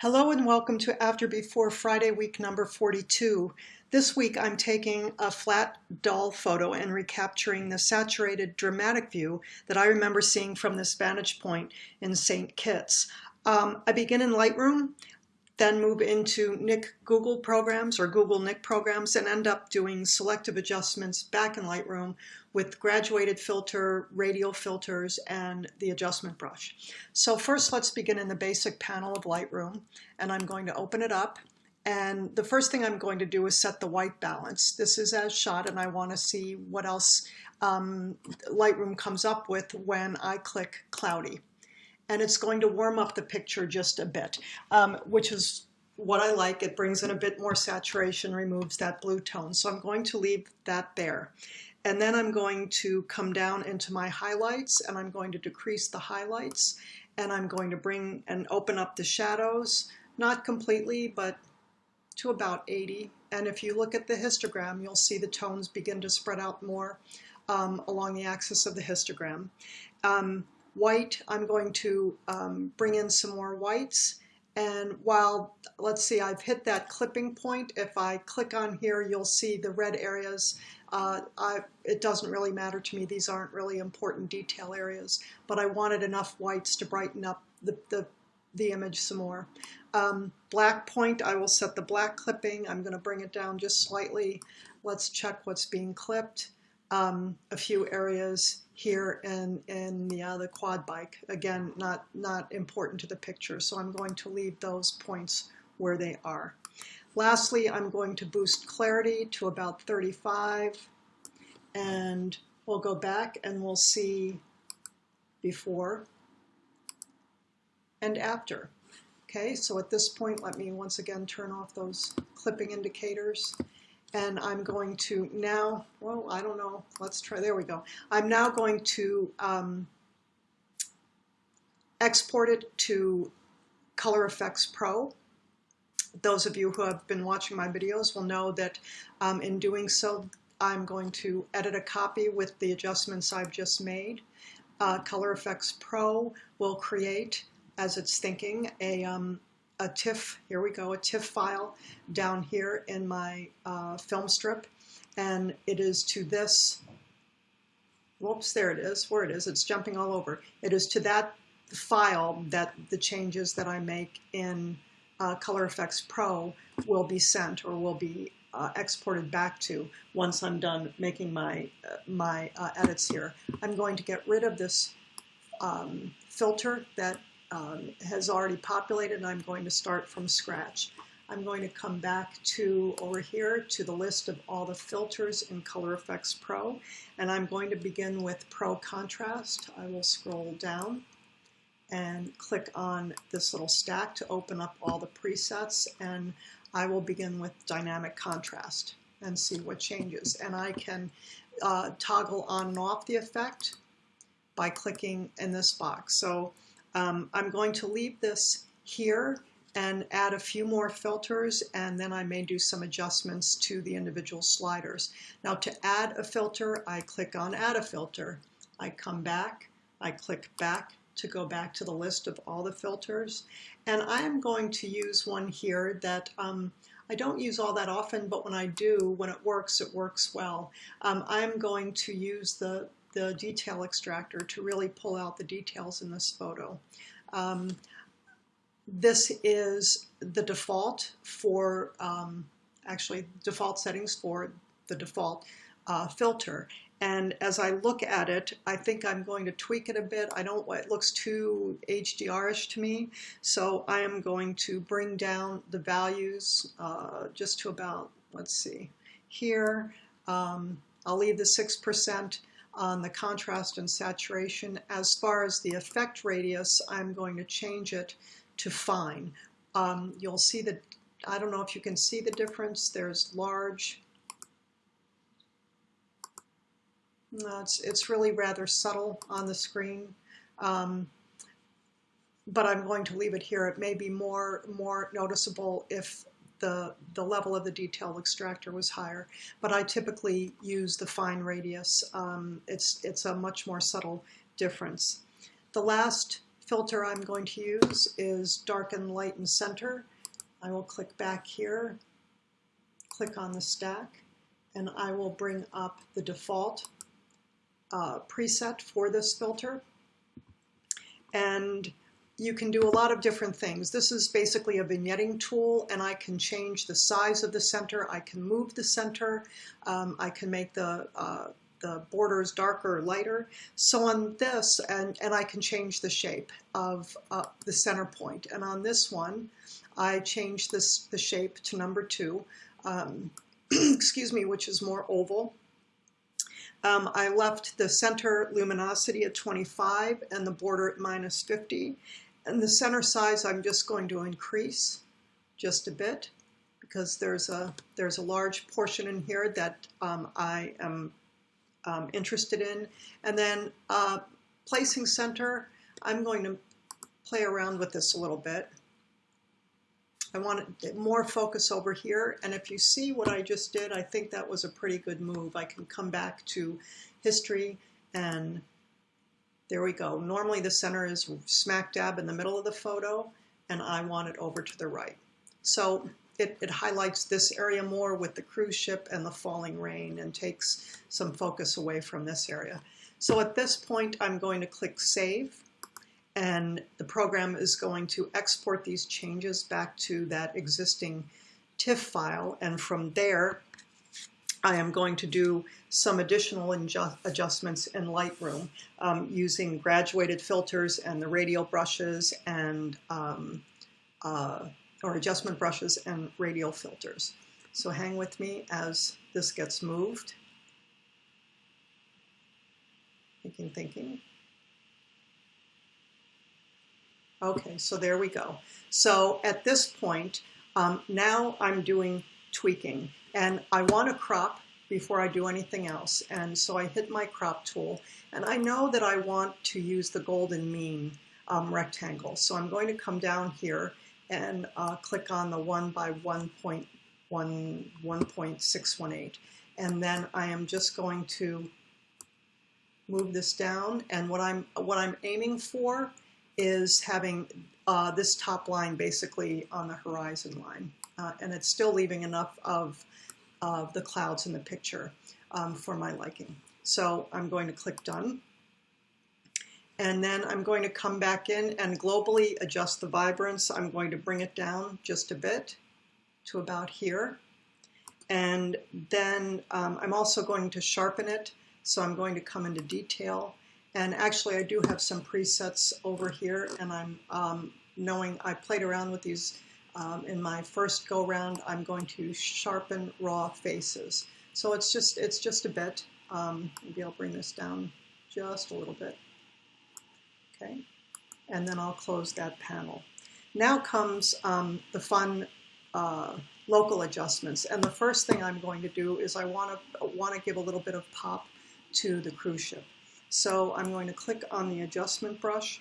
Hello and welcome to After Before Friday week number 42. This week I'm taking a flat dull photo and recapturing the saturated dramatic view that I remember seeing from this vantage point in St. Kitts. Um, I begin in Lightroom then move into Nik Google programs or Google Nik programs and end up doing selective adjustments back in Lightroom with graduated filter, radial filters, and the adjustment brush. So first let's begin in the basic panel of Lightroom and I'm going to open it up and the first thing I'm going to do is set the white balance. This is as shot and I want to see what else um, Lightroom comes up with when I click cloudy and it's going to warm up the picture just a bit, um, which is what I like. It brings in a bit more saturation, removes that blue tone. So I'm going to leave that there. And then I'm going to come down into my highlights and I'm going to decrease the highlights and I'm going to bring and open up the shadows, not completely, but to about 80. And if you look at the histogram, you'll see the tones begin to spread out more um, along the axis of the histogram. Um, white, I'm going to um, bring in some more whites. And while, let's see, I've hit that clipping point, if I click on here, you'll see the red areas. Uh, I, it doesn't really matter to me. These aren't really important detail areas, but I wanted enough whites to brighten up the, the, the image some more. Um, black point, I will set the black clipping. I'm going to bring it down just slightly. Let's check what's being clipped. Um, a few areas here and, the, uh, the quad bike. Again, not, not important to the picture, so I'm going to leave those points where they are. Lastly, I'm going to boost clarity to about 35, and we'll go back and we'll see before and after. Okay, so at this point, let me once again turn off those clipping indicators and I'm going to now, well, I don't know, let's try, there we go. I'm now going to um, export it to Color Efex Pro. Those of you who have been watching my videos will know that um, in doing so, I'm going to edit a copy with the adjustments I've just made. Uh, Color Efex Pro will create, as it's thinking, a, um, a TIFF, here we go, a TIFF file down here in my uh, film strip. And it is to this, whoops, there it is, where it is, it's jumping all over. It is to that file that the changes that I make in uh, Color Efex Pro will be sent or will be uh, exported back to once I'm done making my, uh, my uh, edits here. I'm going to get rid of this um, filter that um, has already populated and I'm going to start from scratch. I'm going to come back to over here to the list of all the filters in Color Efex Pro and I'm going to begin with Pro Contrast. I will scroll down and click on this little stack to open up all the presets and I will begin with Dynamic Contrast and see what changes. And I can uh, toggle on and off the effect by clicking in this box. So um, I'm going to leave this here and add a few more filters and then I may do some adjustments to the individual sliders. Now to add a filter, I click on add a filter. I come back, I click back to go back to the list of all the filters and I am going to use one here that um, I don't use all that often but when I do, when it works, it works well. Um, I'm going to use the the detail extractor to really pull out the details in this photo. Um, this is the default for, um, actually default settings for the default uh, filter. And as I look at it, I think I'm going to tweak it a bit. I don't, it looks too HDR-ish to me. So I am going to bring down the values uh, just to about, let's see, here. Um, I'll leave the 6% on the contrast and saturation. As far as the effect radius, I'm going to change it to fine. Um, you'll see that, I don't know if you can see the difference, there's large, no, it's, it's really rather subtle on the screen. Um, but I'm going to leave it here. It may be more, more noticeable if the, the level of the detail extractor was higher. But I typically use the fine radius. Um, it's, it's a much more subtle difference. The last filter I'm going to use is Darken, Lighten, Center. I will click back here, click on the stack, and I will bring up the default uh, preset for this filter. And you can do a lot of different things. This is basically a vignetting tool and I can change the size of the center. I can move the center. Um, I can make the, uh, the borders darker or lighter. So on this, and, and I can change the shape of uh, the center point. And on this one, I change this, the shape to number two, um, excuse me, which is more oval. Um, I left the center luminosity at 25 and the border at minus 50. And the center size I'm just going to increase just a bit because there's a, there's a large portion in here that um, I am um, interested in. And then uh, placing center, I'm going to play around with this a little bit. I want more focus over here. And if you see what I just did, I think that was a pretty good move. I can come back to history and there we go. Normally the center is smack dab in the middle of the photo and I want it over to the right. So it, it highlights this area more with the cruise ship and the falling rain and takes some focus away from this area. So at this point, I'm going to click Save and the program is going to export these changes back to that existing TIFF file and from there I am going to do some additional adjustments in Lightroom um, using graduated filters and the radial brushes and um, uh, or adjustment brushes and radial filters. So hang with me as this gets moved. Thinking, thinking. Okay, so there we go. So at this point, um, now I'm doing tweaking and I want to crop before I do anything else. And so I hit my crop tool and I know that I want to use the golden mean um, rectangle. So I'm going to come down here and uh, click on the 1 by 1.1, 1.618. And then I am just going to move this down. And what I'm, what I'm aiming for is having uh, this top line basically on the horizon line. Uh, and it's still leaving enough of, of the clouds in the picture um, for my liking. So I'm going to click Done. And then I'm going to come back in and globally adjust the vibrance. I'm going to bring it down just a bit to about here. And then um, I'm also going to sharpen it. So I'm going to come into detail and actually, I do have some presets over here, and I'm um, knowing I played around with these um, in my first go round. I'm going to sharpen raw faces. So it's just it's just a bit. Um, maybe I'll bring this down just a little bit. Okay, and then I'll close that panel. Now comes um, the fun uh, local adjustments, and the first thing I'm going to do is I want to want to give a little bit of pop to the cruise ship. So I'm going to click on the adjustment brush.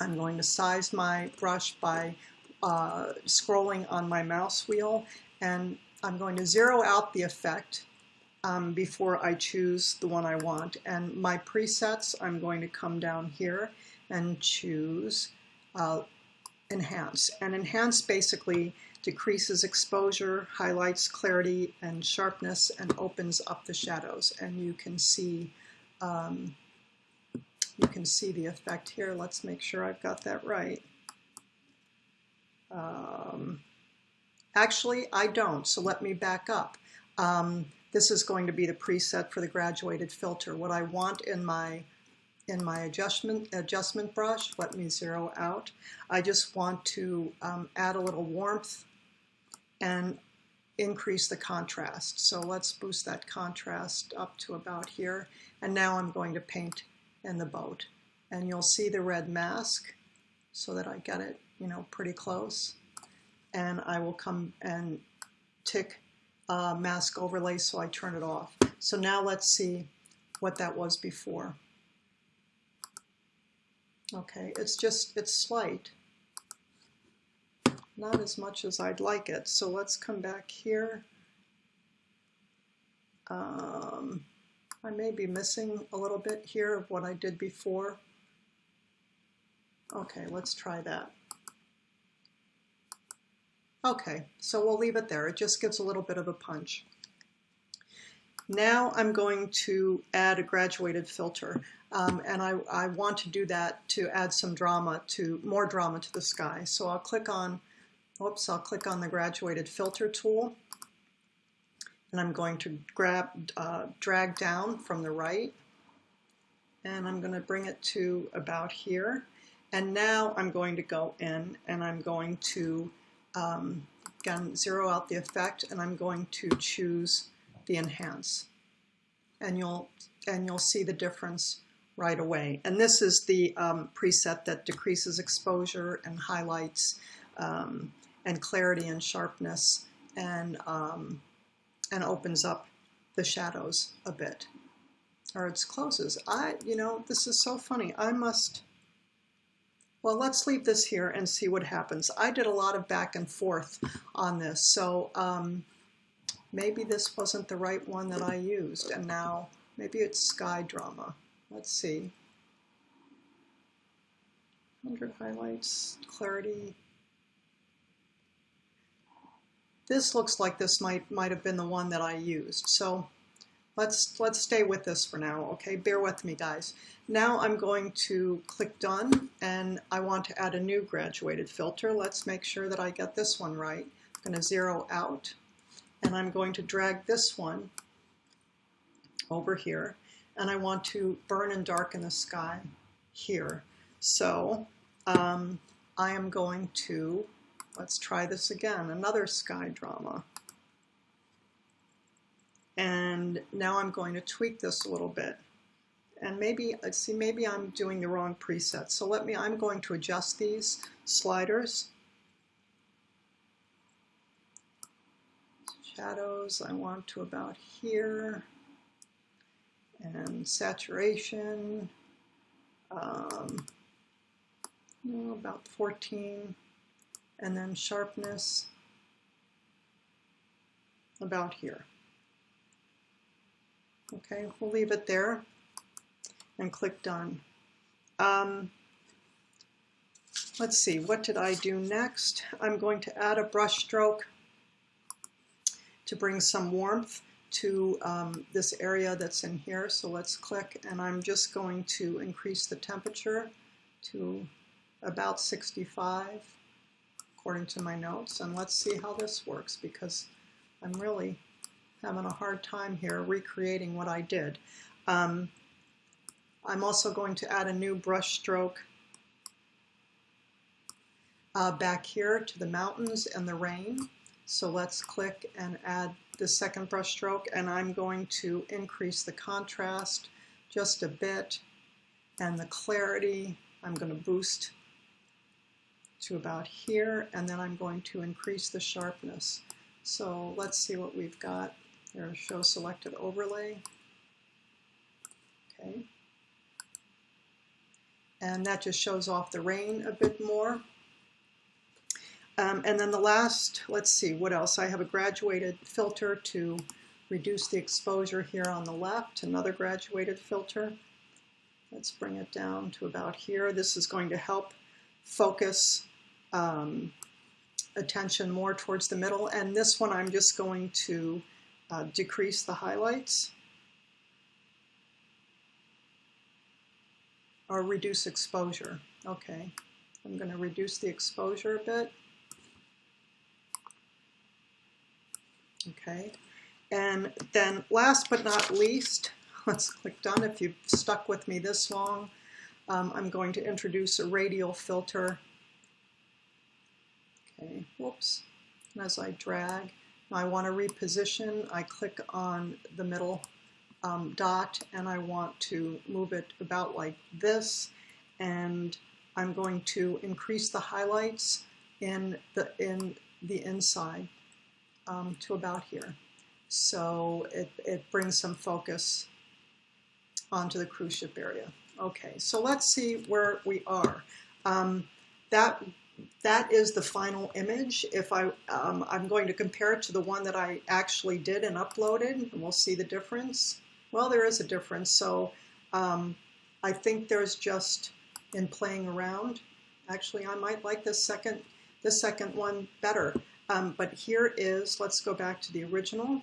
I'm going to size my brush by uh, scrolling on my mouse wheel and I'm going to zero out the effect um, before I choose the one I want. And my presets, I'm going to come down here and choose uh, Enhance. And Enhance basically decreases exposure, highlights clarity and sharpness, and opens up the shadows. And you can see um, you can see the effect here. Let's make sure I've got that right. Um, actually, I don't, so let me back up. Um, this is going to be the preset for the graduated filter. What I want in my in my adjustment adjustment brush, let me zero out. I just want to um, add a little warmth and increase the contrast. So let's boost that contrast up to about here. And now I'm going to paint in the boat. And you'll see the red mask so that I get it, you know, pretty close. And I will come and tick uh, mask overlay so I turn it off. So now let's see what that was before. Okay, it's just, it's slight. Not as much as I'd like it. So let's come back here. Um, I may be missing a little bit here of what I did before. Okay, let's try that. Okay, so we'll leave it there. It just gives a little bit of a punch. Now I'm going to add a graduated filter. Um, and I, I want to do that to add some drama to, more drama to the sky. So I'll click on, whoops, I'll click on the graduated filter tool. And I'm going to grab, uh, drag down from the right. And I'm going to bring it to about here. And now I'm going to go in and I'm going to um, again zero out the effect and I'm going to choose the enhance. And you'll and you'll see the difference right away. And this is the um, preset that decreases exposure and highlights um, and clarity and sharpness and um, and opens up the shadows a bit. Or it closes. I you know this is so funny. I must well, let's leave this here and see what happens. I did a lot of back and forth on this, so um, maybe this wasn't the right one that I used, and now maybe it's Sky Drama. Let's see. 100 highlights, clarity. This looks like this might might have been the one that I used. So let's let's stay with this for now, okay? Bear with me, guys. Now I'm going to click Done, and I want to add a new graduated filter. Let's make sure that I get this one right. I'm going to zero out, and I'm going to drag this one over here, and I want to burn and darken the sky here. So um, I am going to, let's try this again, another sky drama. And now I'm going to tweak this a little bit and maybe, see, maybe I'm doing the wrong preset. So let me, I'm going to adjust these sliders. Shadows, I want to about here. And saturation, um, about 14. And then sharpness, about here. Okay, we'll leave it there and click Done. Um, let's see, what did I do next? I'm going to add a brush stroke to bring some warmth to um, this area that's in here. So let's click and I'm just going to increase the temperature to about 65 according to my notes. And let's see how this works because I'm really having a hard time here recreating what I did. Um, I'm also going to add a new brush stroke uh, back here to the mountains and the rain. So let's click and add the second brush stroke and I'm going to increase the contrast just a bit and the clarity I'm going to boost to about here and then I'm going to increase the sharpness. So let's see what we've got. There, show selected overlay. Okay and that just shows off the rain a bit more. Um, and then the last, let's see, what else? I have a graduated filter to reduce the exposure here on the left, another graduated filter. Let's bring it down to about here. This is going to help focus um, attention more towards the middle. And this one I'm just going to uh, decrease the highlights. or reduce exposure. Okay, I'm going to reduce the exposure a bit. Okay, and then last but not least, let's click done. If you've stuck with me this long, um, I'm going to introduce a radial filter. Okay, whoops. And as I drag, I want to reposition. I click on the middle um, dot and I want to move it about like this and I'm going to increase the highlights in the in the inside um, to about here so it, it brings some focus onto the cruise ship area okay so let's see where we are um, that that is the final image. If I, um, I'm going to compare it to the one that I actually did and uploaded, and we'll see the difference. Well, there is a difference. So um, I think there's just in playing around Actually, I might like this second, the second one better. Um, but here is, let's go back to the original.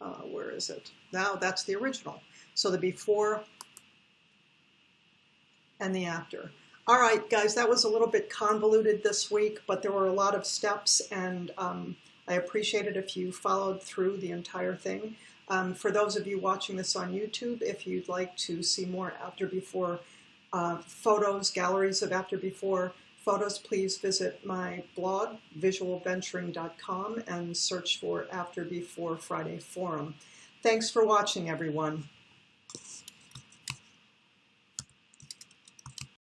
Uh, where is it? Now that's the original. So the before and the after. All right, guys, that was a little bit convoluted this week, but there were a lot of steps, and um, I appreciate it if you followed through the entire thing. Um, for those of you watching this on YouTube, if you'd like to see more after before uh, photos, galleries of after before photos, please visit my blog, visualventuring.com, and search for After Before Friday Forum. Thanks for watching, everyone.